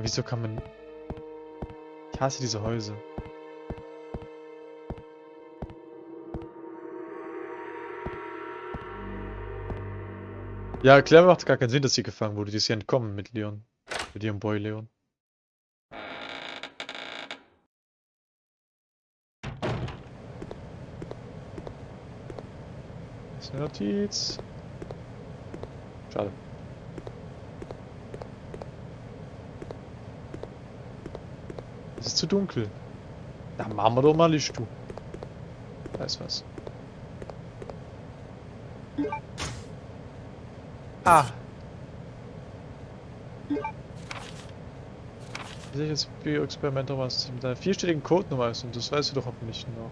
Aber wieso kann man... Ich hasse diese Häuser. Ja, klar macht gar keinen Sinn, dass sie gefangen wurde. Die ist ja entkommen mit Leon. Mit ihrem Boy Leon. Das ist eine Notiz. Schade. Es ist zu dunkel. Da machen wir doch mal Licht, du. Da ist was. Ah. Welches Bioexperiment was mit einer vierstelligen Codenummer ist und das weißt du doch hoffentlich noch.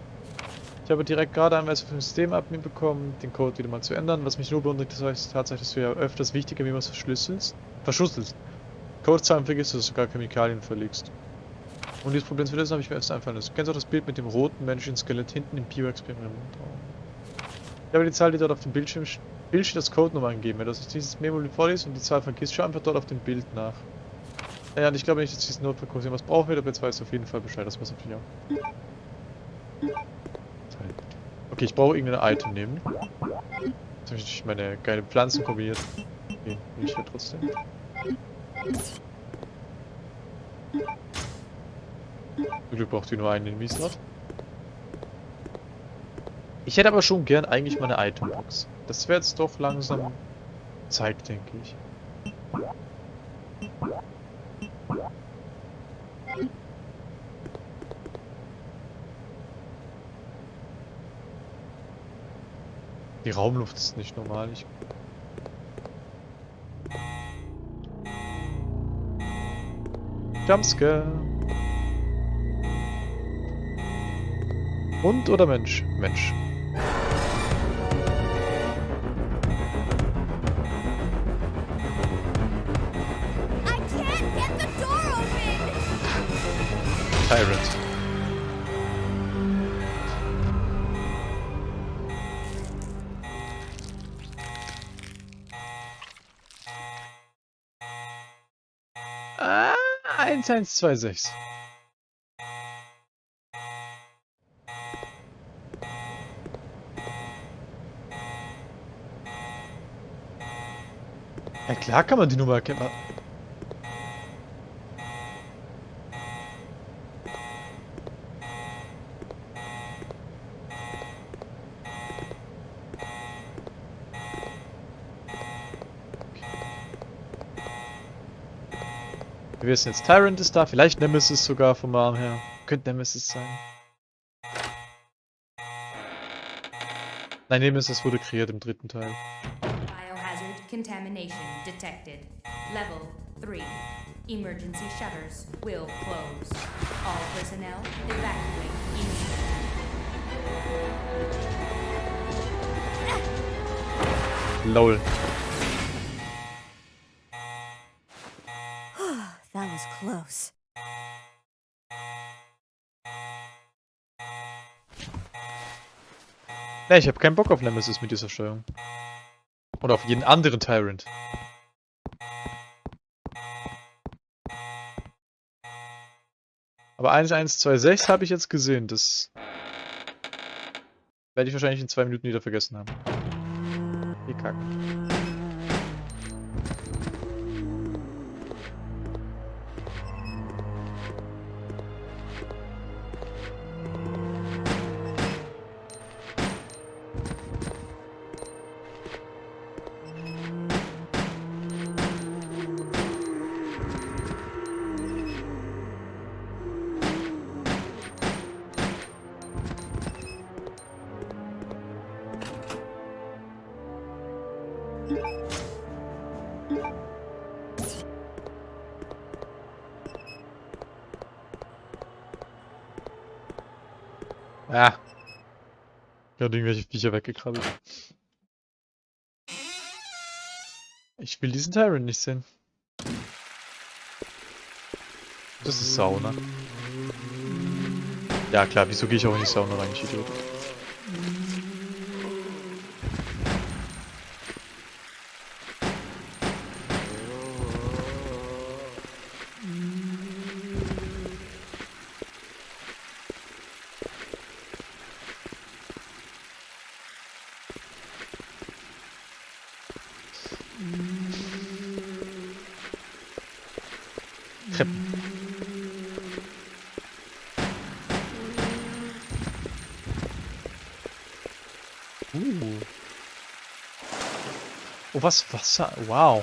Ich habe direkt gerade Anweisung vom Systemadmin bekommen, den Code wieder mal zu ändern. Was mich nur beunruhigt, das heißt tatsächlich, dass du ja öfters wichtiger, wie man es verschlüsselst. Verschlüsselst. Codezahlen vergisst, dass du sogar Chemikalien verlegst. Um dieses Problem zu lösen, habe ich mir erst einfallen lassen. Du kennst auch das Bild mit dem roten menschlichen Skelett hinten im Bioexperiment. Ich habe die Zahl, die dort auf dem Bildschirm Bild das Codenummer angeben. Wenn du dieses Memo vorliest und die Zahl vergisst, schau einfach dort auf dem Bild nach. Naja, und ich glaube nicht, dass dieses Notfallkurs was brauchen wird, aber jetzt weißt du auf jeden Fall Bescheid. Das muss natürlich auch. Okay, ich brauche irgendein Item nehmen. Jetzt habe ich meine geile Pflanzen kombiniert. Okay, ich ja trotzdem. Zum Glück braucht ihr nur einen in Miesrat. Ich hätte aber schon gern eigentlich meine Itembox. Das wäre jetzt doch langsam Zeit, denke ich. Die Raumluft ist nicht normal. Ich Jumpscare. Hund oder Mensch? Mensch. Tyrant. Ah, 1126. Ja klar kann man die Nummer erkennen. Wir wissen jetzt, Tyrant ist da, vielleicht Nemesis sogar vom Arm her. Könnte Nemesis sein. Nein, Nemesis wurde kreiert im dritten Teil. Biohazard contamination detected. Level 3. Emergency shutters will close. All personnel evacuate immediately. LOL. was close. Ne, ich habe keinen Bock auf Nemesis mit dieser Steuerung. Oder auf jeden anderen Tyrant. Aber 1126 habe ich jetzt gesehen. Das werde ich wahrscheinlich in zwei Minuten wieder vergessen haben. Wie kacken. Gerade irgendwelche Viecher weggekrabbelt. Ich will diesen Tyrant nicht sehen. Das ist Sauna. Ja klar, wieso gehe ich auch in die Sauna rein, ich Idiot. Was Wasser? Wow.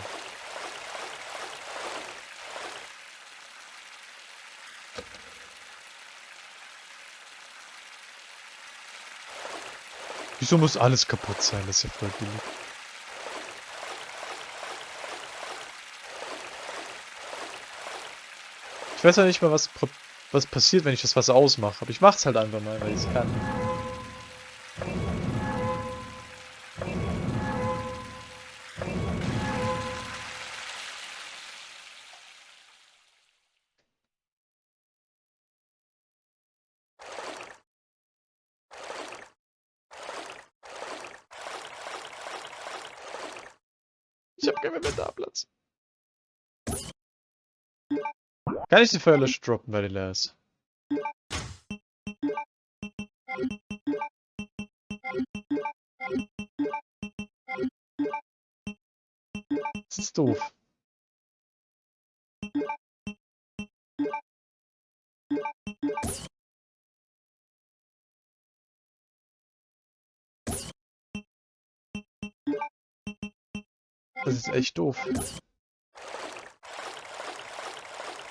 Wieso muss alles kaputt sein? Das ist ja voll billig. Ich weiß ja nicht mal, was, was passiert, wenn ich das Wasser ausmache. Aber ich mach's halt einfach mal, weil ich es kann. Kann ich die Feuerlöscher droppen, weil die leer ist? Das ist doof. Das ist echt doof.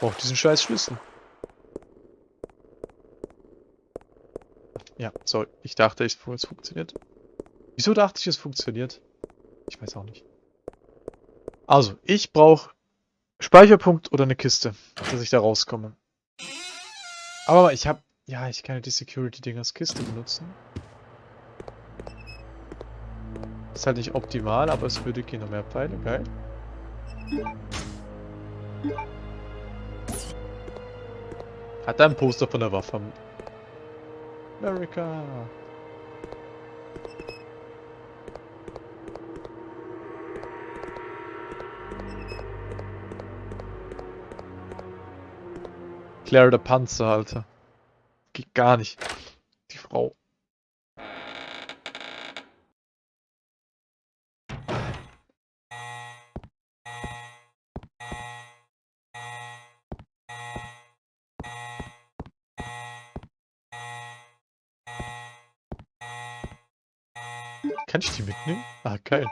Braucht diesen scheiß Schlüssel. Ja, sorry. Ich dachte, es funktioniert. Wieso dachte ich, es funktioniert? Ich weiß auch nicht. Also, ich brauche Speicherpunkt oder eine Kiste, dass ich da rauskomme. Aber ich habe... Ja, ich kann ja die Security-Ding als Kiste benutzen. Ist halt nicht optimal, aber es würde gehen. Noch mehr Pfeile, geil. Hat er ein Poster von der Waffe? America. Claire der Panzer, Alter. Geht gar nicht. Die Frau. Ich die mitnehmen? Ah, geil.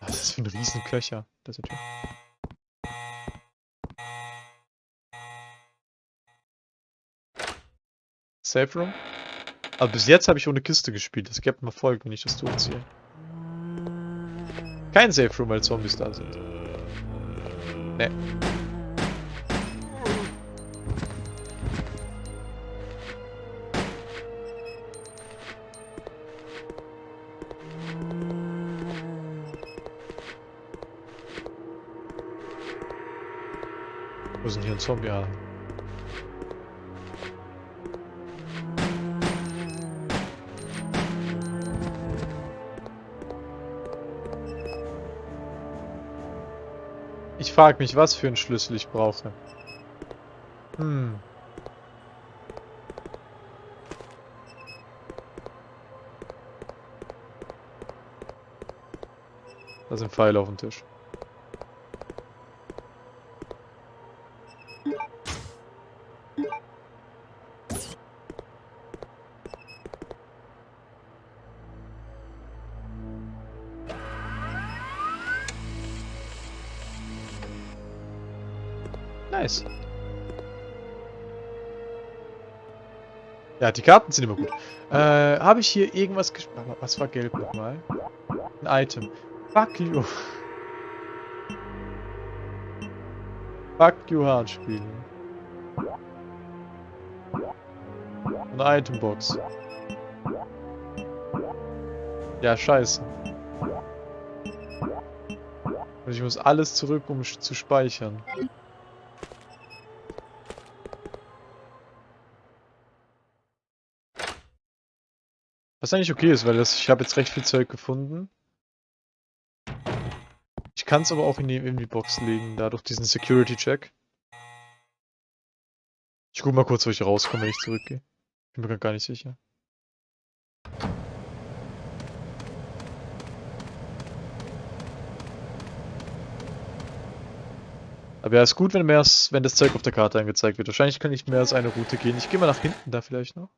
Was ist das für ein riesen Köcher? Das ist natürlich. Safe Room? Aber bis jetzt habe ich ohne Kiste gespielt. Das gibt mal Folgen, wenn ich das durchziehe. Kein Safe Room, weil Zombies da sind. Nee. Zombie? Ja. Ich frage mich, was für einen Schlüssel ich brauche. Hm. Da sind Pfeile auf dem Tisch. Ja, die Karten sind immer gut. Äh, habe ich hier irgendwas gespielt? Was war gelb nochmal? Ein Item. Fuck you. Fuck you hard spielen. Eine Itembox. Ja, scheiße. Und ich muss alles zurück, um zu speichern. Was eigentlich okay ist, weil das, ich habe jetzt recht viel Zeug gefunden. Ich kann es aber auch in die, in die Box legen, da durch diesen Security-Check. Ich guck mal kurz, wo ich rauskomme, wenn ich zurückgehe. Bin mir gar nicht sicher. Aber ja, ist gut, wenn, mehr wenn das Zeug auf der Karte angezeigt wird. Wahrscheinlich kann ich mehr als eine Route gehen. Ich gehe mal nach hinten da vielleicht noch.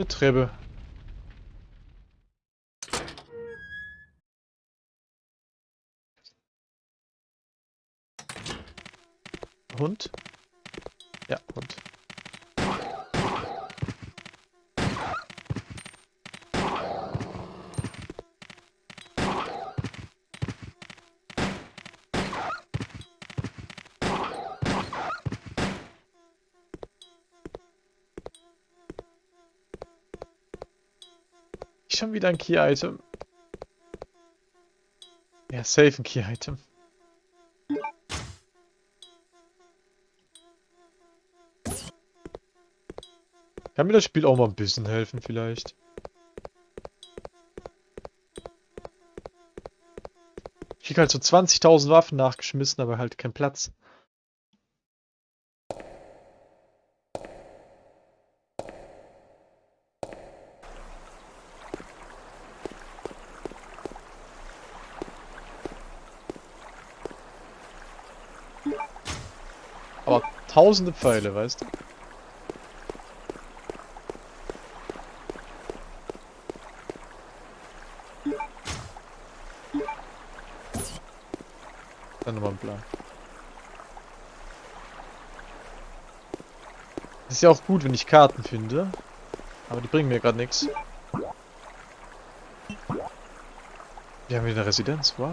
Eine Treppe. Hund? Ja, Hund. Schon wieder ein Key-Item. Ja, safe ein Key-Item. Kann mir das Spiel auch mal ein bisschen helfen, vielleicht. Ich krieg halt so 20.000 Waffen nachgeschmissen, aber halt kein Platz. Aber tausende Pfeile, weißt du? Dann nochmal ein Plan. Ist ja auch gut, wenn ich Karten finde. Aber die bringen mir gerade nichts. Wir haben wieder eine Residenz, wow.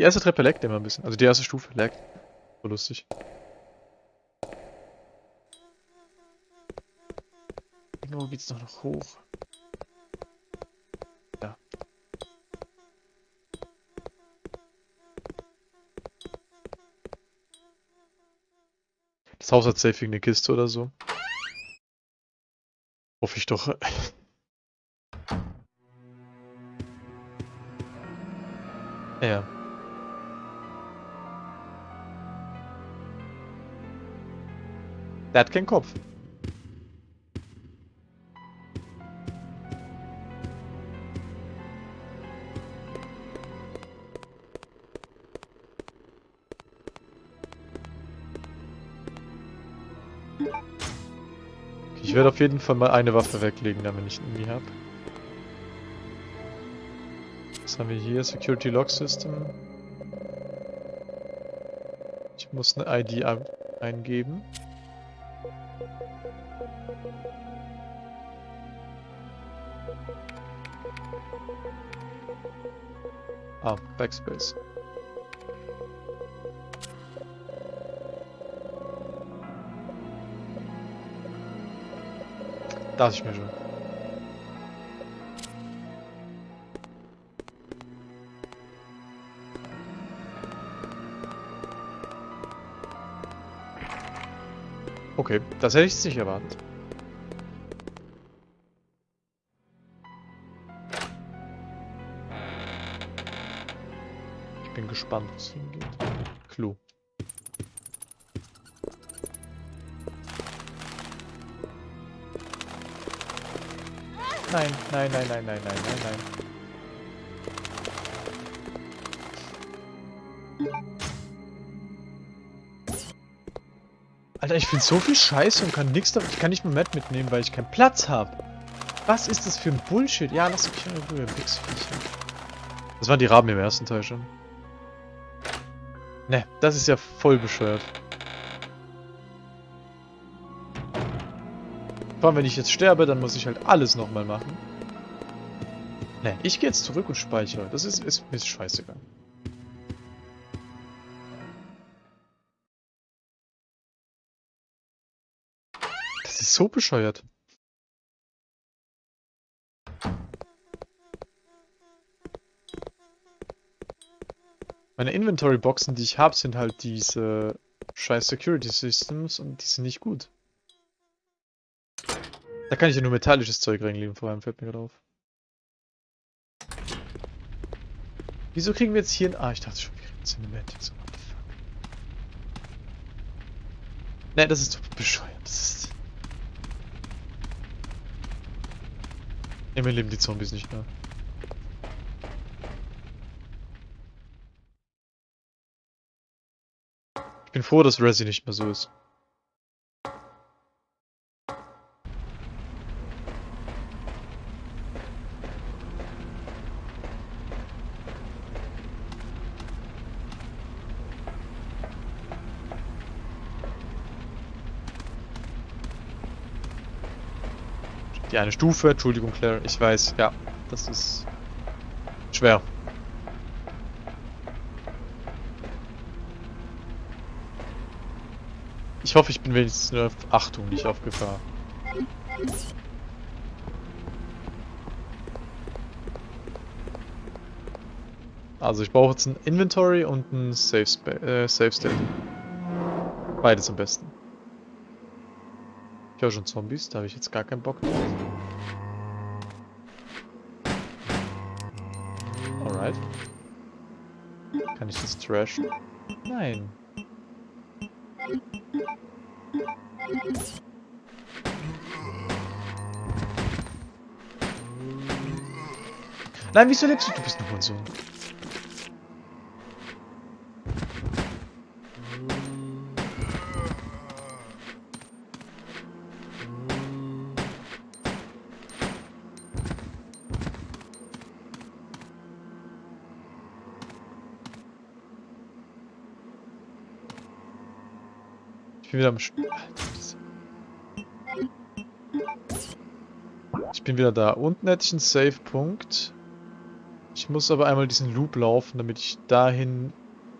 Die erste Treppe leckt immer ein bisschen. Also die erste Stufe leckt. So lustig. Irgendwo geht's doch noch hoch. Ja. Das Haus hat safe eine Kiste oder so. Hoffe ich doch. ja. Der hat keinen Kopf. Ich werde auf jeden Fall mal eine Waffe weglegen, damit ich nie habe. Was haben wir hier? Security Lock System. Ich muss eine ID eingeben. Ah, Backspace. Dachte ich mir Okay, das hätte ich nicht erwartet. Ich bin gespannt, wo es hingeht. Klo. Nein, nein, nein, nein, nein, nein, nein, nein. Alter, ich finde so viel Scheiße und kann nichts. Ich kann nicht mehr Matt mitnehmen, weil ich keinen Platz habe. Was ist das für ein Bullshit? Ja, lass mich in Ruhe, Wichsviecher. Das waren die Raben im ersten Teil schon. Ne, das ist ja voll bescheuert. Vor allem, wenn ich jetzt sterbe, dann muss ich halt alles nochmal machen. Ne, ich gehe jetzt zurück und speichere. Das ist, ist mir scheißegal. So bescheuert. Meine Inventory-Boxen, die ich habe, sind halt diese scheiß Security Systems und die sind nicht gut. Da kann ich ja nur metallisches Zeug reinlegen, vor allem fällt mir gerade auf. Wieso kriegen wir jetzt hier ein... Ah, ich dachte schon, wir kriegen Cinematics. What the fuck? Ne, das ist doch bescheuert. Das ist... Immer leben die Zombies nicht mehr. Ich bin froh, dass Resi nicht mehr so ist. Eine Stufe, Entschuldigung Claire, ich weiß, ja, das ist schwer. Ich hoffe, ich bin wenigstens nur auf Achtung, nicht auf Gefahr. Also ich brauche jetzt ein Inventory und ein Safe, Spa äh, Safe State. Beides am besten. Ich höre schon Zombies, da habe ich jetzt gar keinen Bock drauf. Alright. Kann ich das trashen? Nein. Nein, wieso lebst du? Du bist ein Hurensohn. Wieder am Sch Ich bin wieder da. Unten hätte ich einen Save-Punkt. Ich muss aber einmal diesen Loop laufen, damit ich dahin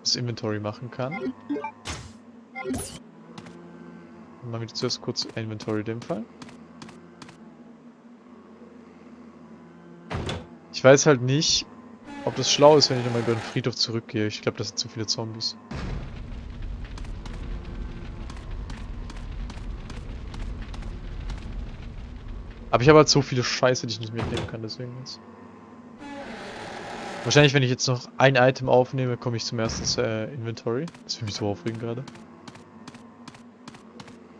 das Inventory machen kann. Machen wir zuerst kurz Inventory in dem Fall. Ich weiß halt nicht, ob das schlau ist, wenn ich nochmal über den Friedhof zurückgehe. Ich glaube, das sind zu viele Zombies. Aber ich habe halt so viele Scheiße, die ich nicht mitnehmen kann, deswegen jetzt. Wahrscheinlich, wenn ich jetzt noch ein Item aufnehme, komme ich zum ersten äh, Inventory. Das will mich so aufregen gerade.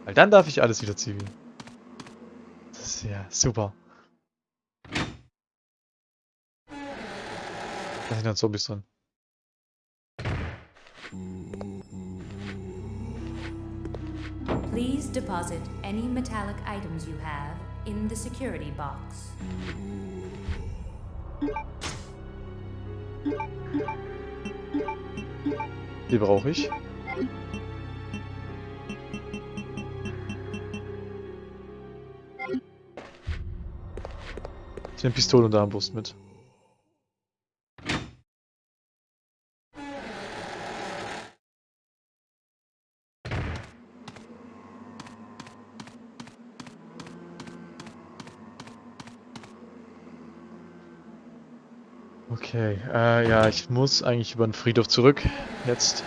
Weil dann darf ich alles wieder ziehen. Das ist ja super. Da sind dann Zombies drin. Please deposit any metallic items you have in the security box. Die brauche ich. Ich nehme Pistole und Armbrust mit. Okay, äh, ja, ich muss eigentlich über den Friedhof zurück. Jetzt.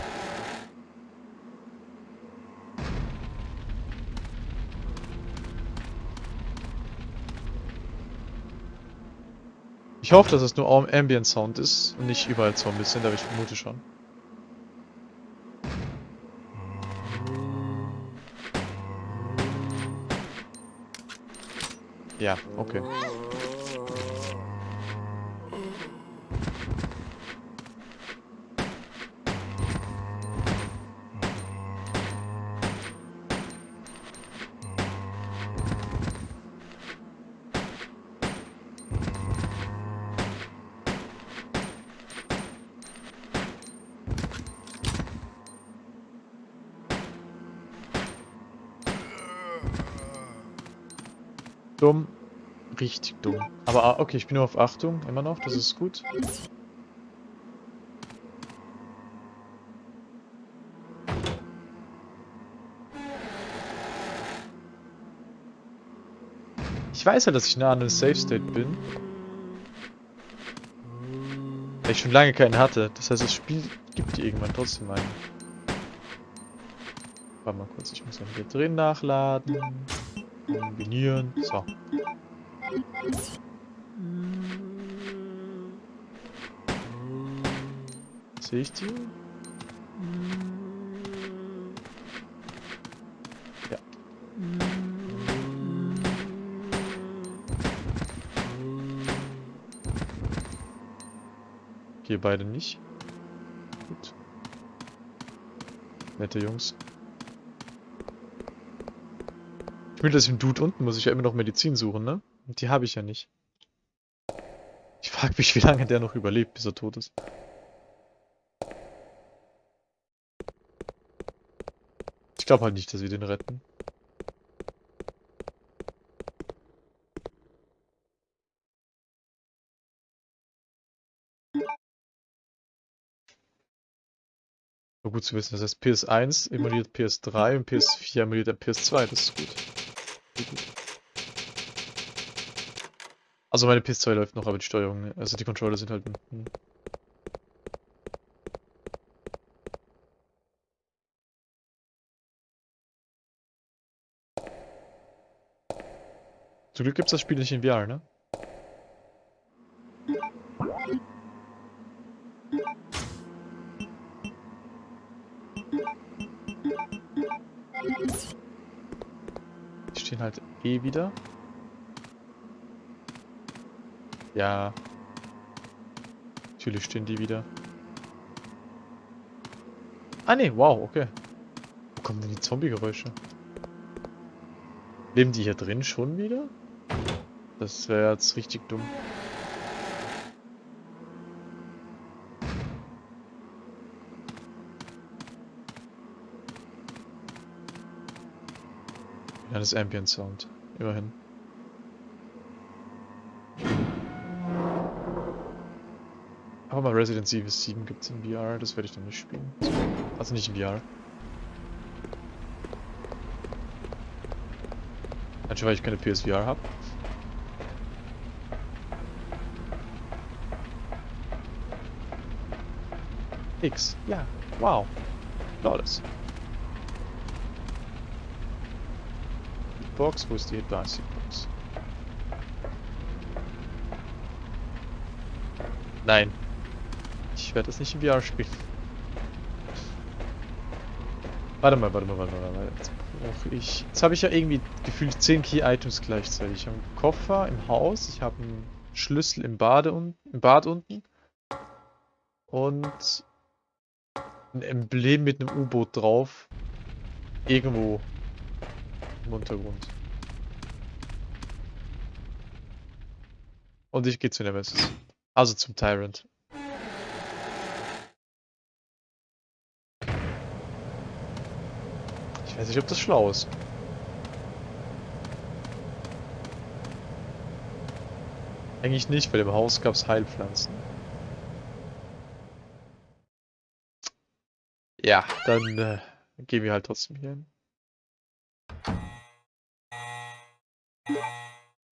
Ich hoffe, dass es nur Am- Ambient Sound ist und nicht überall Zombies sind, aber ich vermute schon. Ja, okay. Dumm. Richtig dumm. Aber ah, okay, ich bin nur auf Achtung, immer noch, das ist gut. Ich weiß ja, dass ich nah an einem Safe State bin. Weil ich schon lange keinen hatte. Das heißt, das Spiel gibt dir irgendwann trotzdem einen. Warte mal kurz, ich muss hier drin nachladen. Kombinieren. So. Sehe ich die? Ja. Okay, beide nicht. Gut. Nette Jungs. Will, dass ich im Dude unten muss ich ja immer noch Medizin suchen, ne? Und die habe ich ja nicht. Ich frage mich, wie lange der noch überlebt, bis er tot ist. Ich glaube halt nicht, dass wir den retten. Gut zu wissen, das heißt PS1 emuliert PS3 und PS4 emuliert der PS2, das ist gut. Also meine PS2 läuft noch, aber die Steuerung, also die Controller sind halt... Hm. Zum Glück gibt's das Spiel nicht in VR, ne? Eh wieder. Ja. Natürlich stehen die wieder. Ah ne, wow, okay. Wo kommen denn die Zombie-Geräusche? Leben die hier drin schon wieder? Das wäre jetzt richtig dumm. Ist Ambient Sound. Immerhin. Aber mal Resident Evil 7 gibt es in VR, das werde ich dann nicht spielen. Also nicht in VR. Einfach weil ich keine PSVR habe. X, ja, wow. Flawless. Box, wo ist die Advanced Box? Nein. Ich werde das nicht in VR spielen. Warte mal, warte mal, warte mal, warte mal. Jetzt brauche ich... Jetzt habe ich ja irgendwie gefühlt 10 Key-Items gleichzeitig. Ich habe einen Koffer im Haus, ich habe einen Schlüssel im, Bade un im Bad unten und ein Emblem mit einem U-Boot drauf. Irgendwo im Untergrund. Und ich gehe zu Nemesis. Also zum Tyrant. Ich weiß nicht, ob das schlau ist. Eigentlich nicht, weil im Haus gab es Heilpflanzen. Ja, dann äh, gehen wir halt trotzdem hier hin.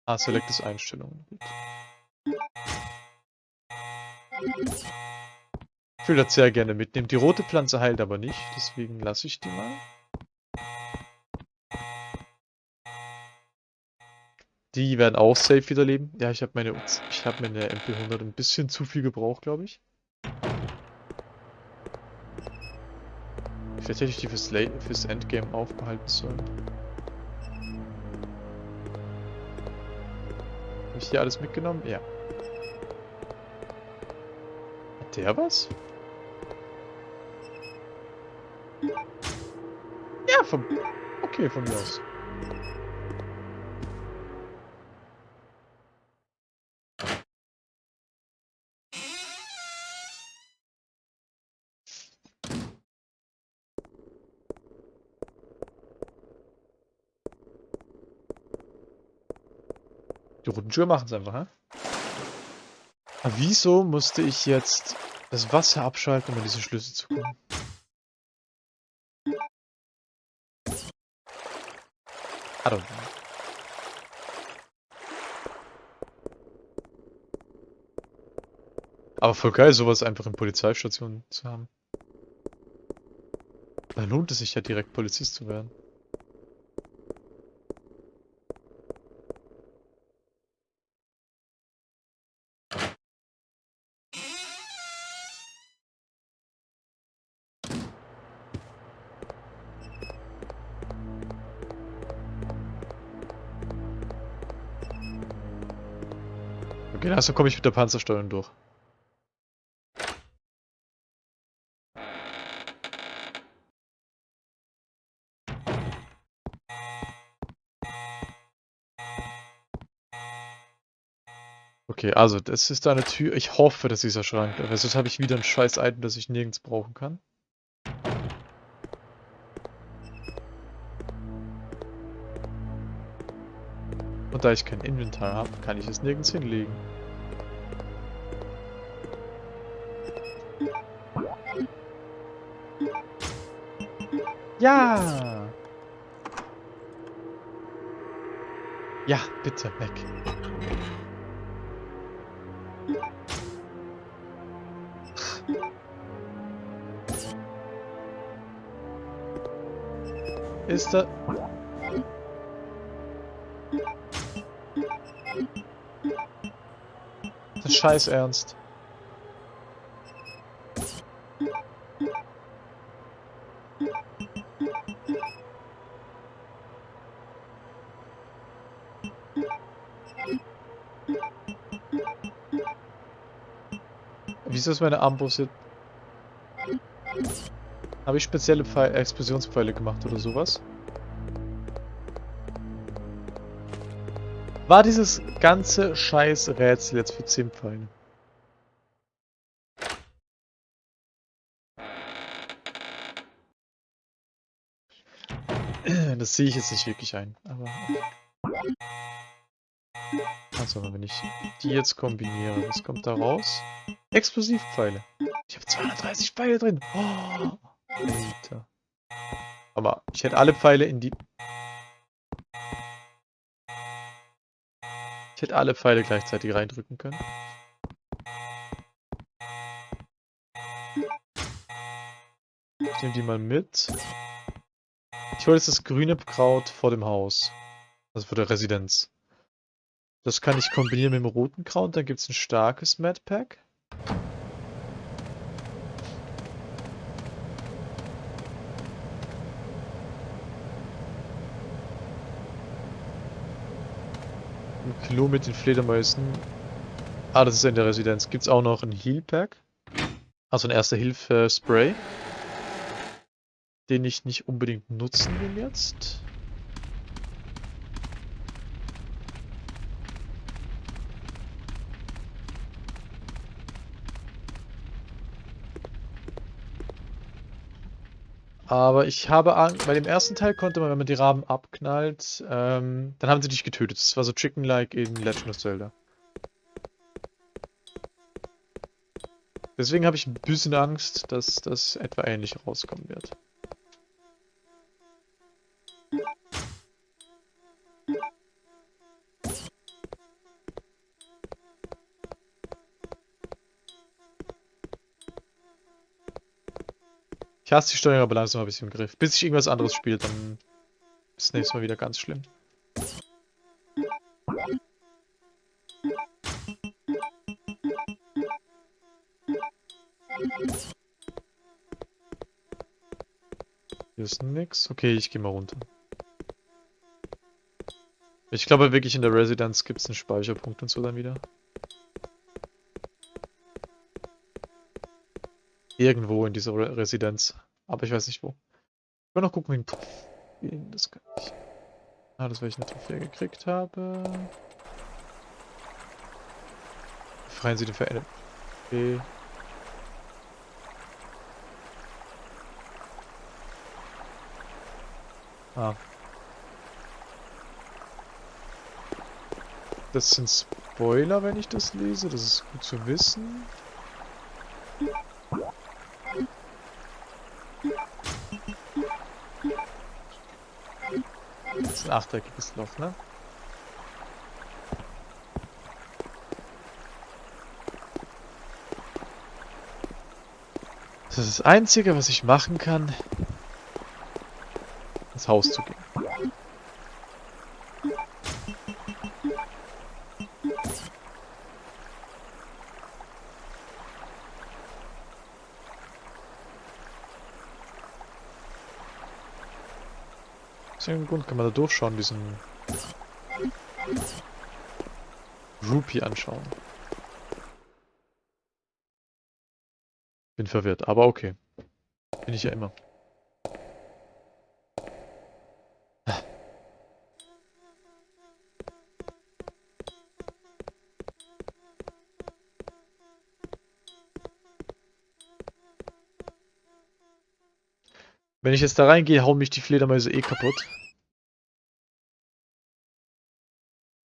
Ah, Select ist Einstellungen. Ich will das sehr gerne mitnehmen. Die rote Pflanze heilt aber nicht, deswegen lasse ich die mal. Die werden auch safe wieder leben. Ja, ich habe meine, habe meine MP100 ein bisschen zu viel gebraucht, glaube ich. Vielleicht hätte ich die fürs, La fürs Endgame aufbehalten sollen. Habe ich hier alles mitgenommen? Ja. Hat der was? Ja, von... Okay, von mir aus. Schuhe machen es einfach, hä? Aber wieso musste ich jetzt das Wasser abschalten, um an diese Schlüssel zu kommen? I don't know. Aber voll geil, sowas einfach in Polizeistationen zu haben. Da lohnt es sich ja direkt Polizist zu werden. Erstmal komme ich mit der Panzersteuerung durch. Okay, also das ist eine Tür. Ich hoffe, dass dieser Schrank. Aber sonst habe ich wieder ein scheiß Item, das ich nirgends brauchen kann. Und da ich kein Inventar habe, kann ich es nirgends hinlegen. Ja! Ja, bitte, weg. Ist da... Das scheiß ernst. Wieso ist meine Armbrust jetzt... Habe ich spezielle Pfeil Explosionspfeile gemacht oder sowas? War dieses ganze scheiß Rätsel jetzt für 10 Pfeile? Das sehe ich jetzt nicht wirklich ein, aber... Also, wenn ich die jetzt kombiniere, was kommt da raus? Explosivpfeile. Ich habe 230 Pfeile drin. Oh, Alter. Aber ich hätte alle Pfeile in die... Ich hätte alle Pfeile gleichzeitig reindrücken können. Ich nehme die mal mit. Ich hole jetzt das grüne Kraut vor dem Haus. Also vor der Residenz. Das kann ich kombinieren mit dem roten Kraut. Dann gibt es ein starkes Mad Pack. Ein Klo mit den Fledermäusen. Ah, das ist in der Residenz. Gibt es auch noch ein Heal Pack. Also ein erster Hilfe Spray. Den ich nicht unbedingt nutzen will jetzt. Aber ich habe Angst, bei dem ersten Teil konnte man, wenn man die Raben abknallt, ähm, dann haben sie dich getötet. Das war so Chicken-like in Legend of Zelda. Deswegen habe ich ein bisschen Angst, dass das etwa ähnlich rauskommen wird. Ich hasse die Steuerung, aber langsam habe ich sie im Griff. Bis ich irgendwas anderes spiele, dann ist das nächste Mal wieder ganz schlimm. Hier ist nix. Okay, ich gehe mal runter. Ich glaube wirklich in der Residenz gibt es einen Speicherpunkt und so dann wieder. Irgendwo in dieser Re Residenz. Aber ich weiß nicht wo. Ich will noch gucken, wen das kann ich. Ah, das, weil ich eine Trophäe gekriegt habe. Befreien Sie den Verändert. Okay. Ah. Das sind Spoiler, wenn ich das lese. Das ist gut zu wissen. Ein achteckiges Loch, ne? Das ist das Einzige, was ich machen kann, ins Haus zu gehen. irgendeinem Grund kann man da durchschauen, diesen Rupee anschauen. Bin verwirrt, aber okay. Bin ich ja immer. Wenn ich jetzt da reingehe, hauen mich die Fledermäuse eh kaputt.